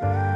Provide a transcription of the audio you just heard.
Bye.